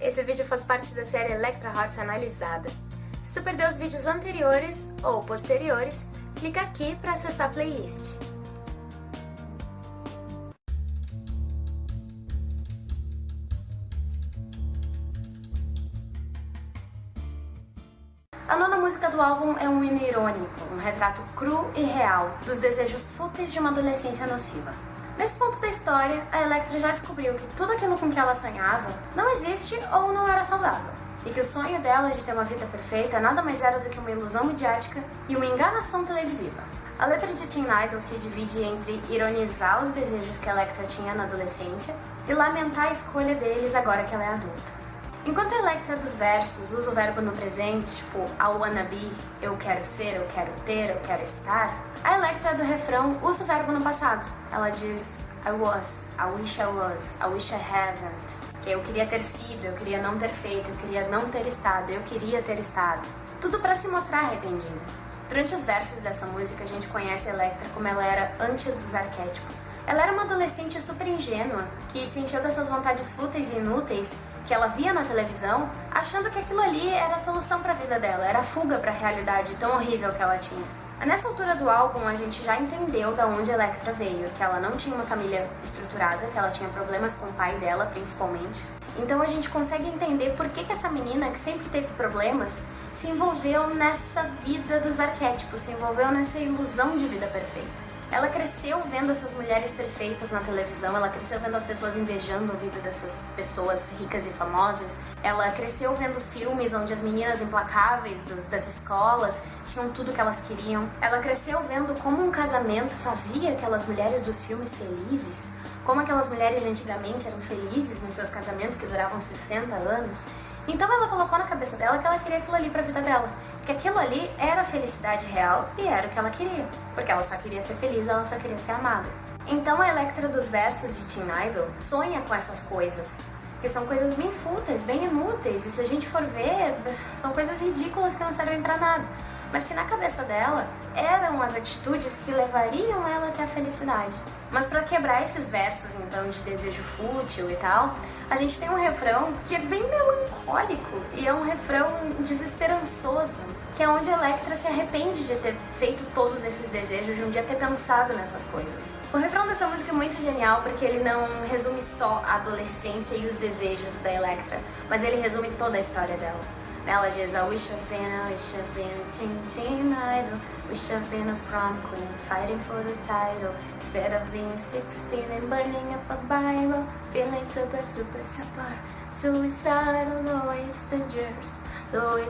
Esse vídeo faz parte da série Electra Heart Analisada. Se tu perdeu os vídeos anteriores ou posteriores, clica aqui para acessar a playlist. A nona música do álbum é um hino irônico, um retrato cru e real dos desejos fúteis de uma adolescência nociva. Nesse ponto da história, a Electra já descobriu que tudo aquilo com que ela sonhava não existe ou não era saudável, e que o sonho dela de ter uma vida perfeita nada mais era do que uma ilusão midiática e uma enganação televisiva. A letra de Teen Idol se divide entre ironizar os desejos que a Electra tinha na adolescência e lamentar a escolha deles agora que ela é adulta. Enquanto a Electra dos versos usa o verbo no presente, tipo I wanna be, eu quero ser, eu quero ter, eu quero estar, a Electra do refrão usa o verbo no passado. Ela diz I was, I wish I was, I wish I haven't. Que eu queria ter sido, eu queria não ter feito, eu queria não ter estado, eu queria ter estado. Tudo para se mostrar arrependida. Durante os versos dessa música, a gente conhece a Electra como ela era antes dos arquétipos. Ela era uma adolescente super ingênua, que se encheu dessas vontades fúteis e inúteis que ela via na televisão, achando que aquilo ali era a solução para a vida dela, era a fuga para a realidade tão horrível que ela tinha. Nessa altura do álbum, a gente já entendeu da onde Electra veio, que ela não tinha uma família estruturada, que ela tinha problemas com o pai dela, principalmente. Então a gente consegue entender por que, que essa menina, que sempre teve problemas, se envolveu nessa vida dos arquétipos, se envolveu nessa ilusão de vida perfeita. Ela cresceu vendo essas mulheres perfeitas na televisão, ela cresceu vendo as pessoas invejando a vida dessas pessoas ricas e famosas, ela cresceu vendo os filmes onde as meninas implacáveis dos, das escolas tinham tudo que elas queriam, ela cresceu vendo como um casamento fazia aquelas mulheres dos filmes felizes, como aquelas mulheres de antigamente eram felizes nos seus casamentos que duravam 60 anos, então ela colocou na cabeça dela que ela queria aquilo ali pra vida dela. Que aquilo ali era a felicidade real e era o que ela queria. Porque ela só queria ser feliz, ela só queria ser amada. Então a Electra dos versos de Teen Idol sonha com essas coisas. Que são coisas bem fúteis, bem inúteis. E se a gente for ver, são coisas ridículas que não servem pra nada mas que na cabeça dela eram as atitudes que levariam ela até a felicidade. Mas para quebrar esses versos então de desejo fútil e tal, a gente tem um refrão que é bem melancólico e é um refrão desesperançoso, que é onde Electra se arrepende de ter feito todos esses desejos, de um dia ter pensado nessas coisas. O refrão dessa música é muito genial porque ele não resume só a adolescência e os desejos da Electra, mas ele resume toda a história dela. Diz, I wish I've been, I wish I've been a teen, teen idol. Wish I've been a prom queen, fighting for the title. Instead of being 16 and burning up a Bible Feeling super, super, super Suicidal, the wasted years, the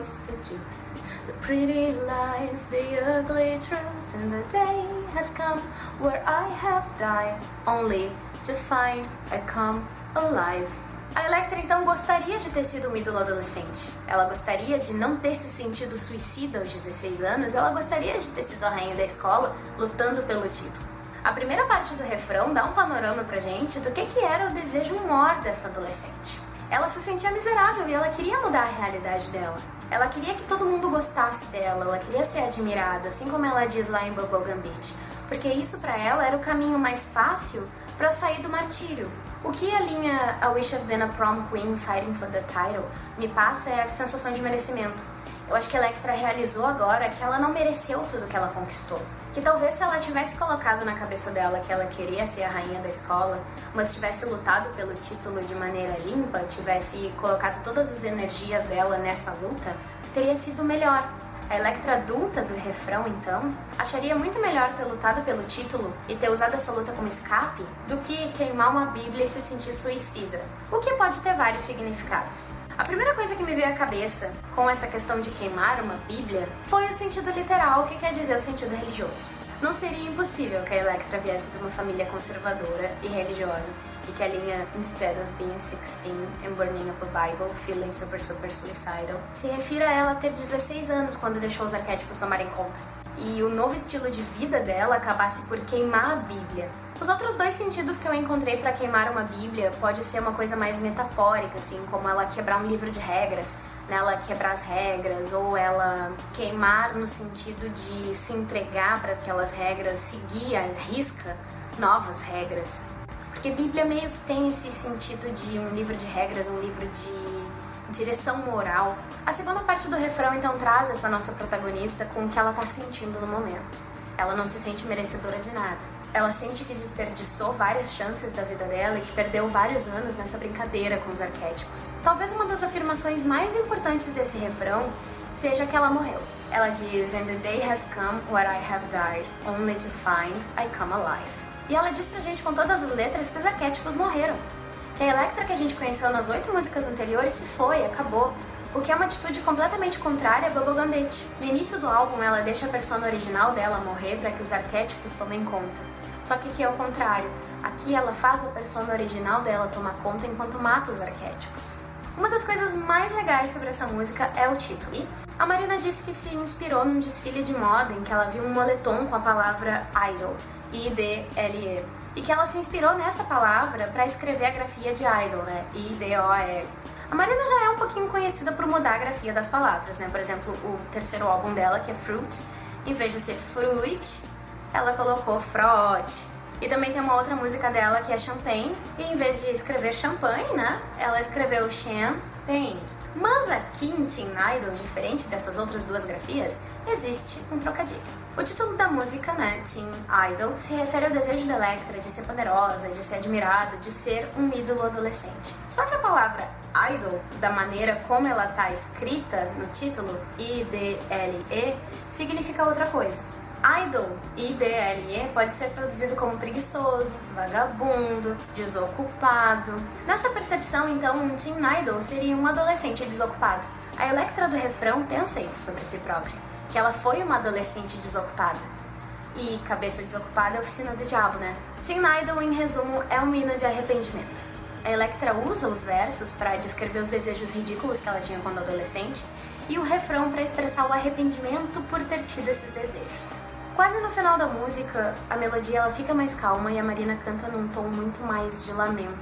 youth The pretty lies, the ugly truth. And the day has come where I have died Only to find I come alive A Electra então gostaria de ter sido um ídolo adolescente. Ela gostaria de não ter se sentido suicida aos 16 anos, ela gostaria de ter sido a rainha da escola lutando pelo título. A primeira parte do refrão dá um panorama pra gente do que, que era o desejo maior dessa adolescente. Ela se sentia miserável e ela queria mudar a realidade dela. Ela queria que todo mundo gostasse dela, ela queria ser admirada, assim como ela diz lá em Bubblegum Beach, porque isso para ela era o caminho mais fácil para sair do martírio. O que a linha I Wish I've Been a Prom Queen Fighting for the Title me passa é a sensação de merecimento. Eu acho que a Electra realizou agora que ela não mereceu tudo que ela conquistou. Que talvez se ela tivesse colocado na cabeça dela que ela queria ser a rainha da escola, mas tivesse lutado pelo título de maneira limpa, tivesse colocado todas as energias dela nessa luta, teria sido melhor. A Electra adulta do refrão, então, acharia muito melhor ter lutado pelo título e ter usado essa luta como escape do que queimar uma bíblia e se sentir suicida, o que pode ter vários significados. A primeira coisa que me veio à cabeça com essa questão de queimar uma bíblia foi o sentido literal, que quer dizer o sentido religioso. Não seria impossível que a Electra viesse de uma família conservadora e religiosa e que a linha Instead of being 16 and burning up a Bible, feeling super super suicidal, se refira a ela ter 16 anos quando deixou os arquétipos tomarem conta. E o novo estilo de vida dela acabasse por queimar a Bíblia. Os outros dois sentidos que eu encontrei para queimar uma Bíblia pode ser uma coisa mais metafórica, assim, como ela quebrar um livro de regras, nela quebrar as regras ou ela queimar no sentido de se entregar para aquelas regras, seguir a risca novas regras. Porque Bíblia meio que tem esse sentido de um livro de regras, um livro de direção moral, a segunda parte do refrão então traz essa nossa protagonista com o que ela tá sentindo no momento. Ela não se sente merecedora de nada. Ela sente que desperdiçou várias chances da vida dela e que perdeu vários anos nessa brincadeira com os arquétipos. Talvez uma das afirmações mais importantes desse refrão seja que ela morreu. Ela diz, And the day has come where I have died, only to find I come alive. E ela diz pra gente com todas as letras que os arquétipos morreram. Que a Electra que a gente conheceu nas oito músicas anteriores se foi, acabou. O que é uma atitude completamente contrária a Bubblegum Bitch. No início do álbum, ela deixa a persona original dela morrer para que os arquétipos tomem conta. Só que aqui é o contrário. Aqui ela faz a persona original dela tomar conta enquanto mata os arquétipos. Uma das coisas mais legais sobre essa música é o título. A Marina disse que se inspirou num desfile de moda em que ela viu um moletom com a palavra idol, I-D-L-E. E que ela se inspirou nessa palavra para escrever a grafia de idol, né? I-D-O-L. A Marina já é um pouquinho conhecida por mudar a grafia das palavras, né? Por exemplo, o terceiro álbum dela, que é Fruit, em vez de ser fruit, ela colocou frote. E também tem uma outra música dela que é Champagne, e em vez de escrever champanhe, né, ela escreveu champagne. Mas aqui em Teen Idol, diferente dessas outras duas grafias, existe um trocadilho. O título da música, né, Teen Idol, se refere ao desejo da Electra de ser poderosa, de ser admirada, de ser um ídolo adolescente. Só que a palavra idol, da maneira como ela está escrita no título, I-D-L-E, significa outra coisa. Idle, I-D-L-E, pode ser traduzido como preguiçoso, vagabundo, desocupado. Nessa percepção, então, um teen idol seria um adolescente desocupado. A Electra do refrão pensa isso sobre si própria, que ela foi uma adolescente desocupada. E cabeça desocupada é oficina do diabo, né? Teen Idol, em resumo, é um hino de arrependimentos. A Electra usa os versos para descrever os desejos ridículos que ela tinha quando adolescente e o refrão para expressar o arrependimento por ter tido esses desejos. Quase no final da música, a melodia ela fica mais calma e a Marina canta num tom muito mais de lamento.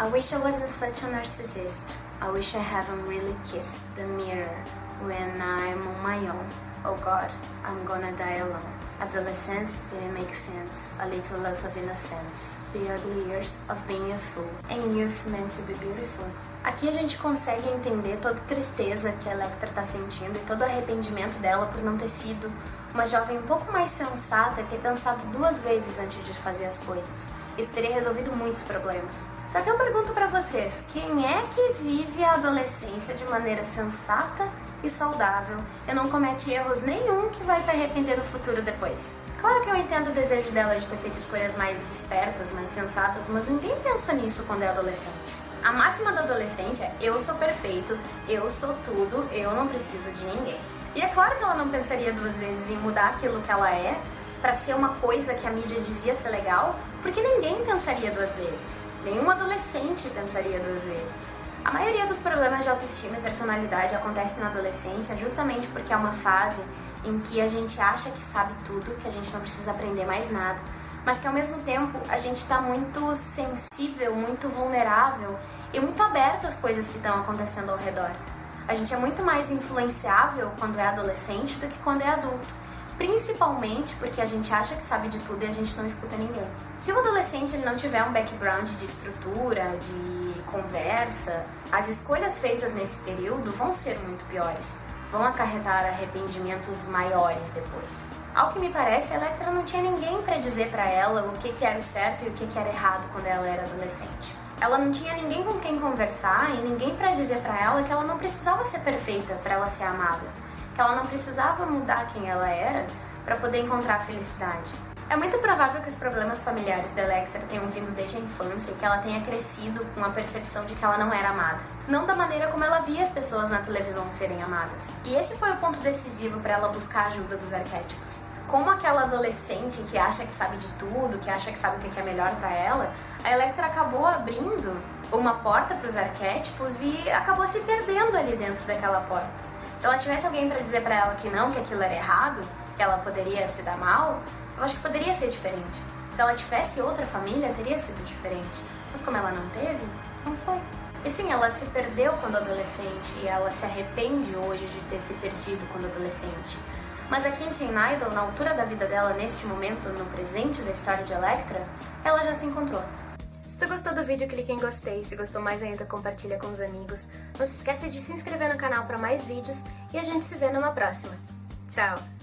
I wish I wasn't such a narcissist. I wish I haven't really kissed the mirror when I'm on my own. Oh God, I'm gonna die alone. Adolescence didn't make sense. A little loss of innocence. The ugly years of being a fool. And youth meant to be beautiful. Aqui a gente consegue entender toda a tristeza que a Electra tá sentindo e todo o arrependimento dela por não ter sido uma jovem um pouco mais sensata ter pensado duas vezes antes de fazer as coisas. Isso teria resolvido muitos problemas. Só que eu pergunto para vocês, quem é que vive a adolescência de maneira sensata e saudável e não comete erros nenhum que vai se arrepender no futuro depois? Claro que eu entendo o desejo dela de ter feito escolhas mais espertas, mais sensatas, mas ninguém pensa nisso quando é adolescente. A máxima da adolescente é eu sou perfeito, eu sou tudo, eu não preciso de ninguém. E é claro que ela não pensaria duas vezes em mudar aquilo que ela é para ser uma coisa que a mídia dizia ser legal, porque ninguém pensaria duas vezes. Nenhum adolescente pensaria duas vezes. A maioria dos problemas de autoestima e personalidade acontece na adolescência justamente porque é uma fase em que a gente acha que sabe tudo, que a gente não precisa aprender mais nada, mas que ao mesmo tempo a gente está muito sensível, muito vulnerável e muito aberto às coisas que estão acontecendo ao redor. A gente é muito mais influenciável quando é adolescente do que quando é adulto. Principalmente porque a gente acha que sabe de tudo e a gente não escuta ninguém. Se o adolescente ele não tiver um background de estrutura, de conversa, as escolhas feitas nesse período vão ser muito piores. Vão acarretar arrependimentos maiores depois. Ao que me parece, a Electra não tinha ninguém para dizer para ela o que, que era o certo e o que, que era errado quando ela era adolescente ela não tinha ninguém com quem conversar e ninguém para dizer para ela que ela não precisava ser perfeita para ela ser amada, que ela não precisava mudar quem ela era para poder encontrar a felicidade. É muito provável que os problemas familiares da Electra tenham vindo desde a infância e que ela tenha crescido com a percepção de que ela não era amada. Não da maneira como ela via as pessoas na televisão serem amadas. E esse foi o ponto decisivo para ela buscar a ajuda dos arquétipos como aquela adolescente que acha que sabe de tudo, que acha que sabe o que é melhor para ela, a Electra acabou abrindo uma porta para os arquétipos e acabou se perdendo ali dentro daquela porta. Se ela tivesse alguém para dizer para ela que não, que aquilo era errado, que ela poderia se dar mal, eu acho que poderia ser diferente. Se ela tivesse outra família, teria sido diferente. Mas como ela não teve, não foi. E sim, ela se perdeu quando adolescente e ela se arrepende hoje de ter se perdido quando adolescente. Mas a Teen Idol, na altura da vida dela, neste momento, no presente da história de Electra, ela já se encontrou. Se tu gostou do vídeo, clique em gostei. Se gostou mais ainda, compartilha com os amigos. Não se esqueça de se inscrever no canal para mais vídeos e a gente se vê numa próxima. Tchau!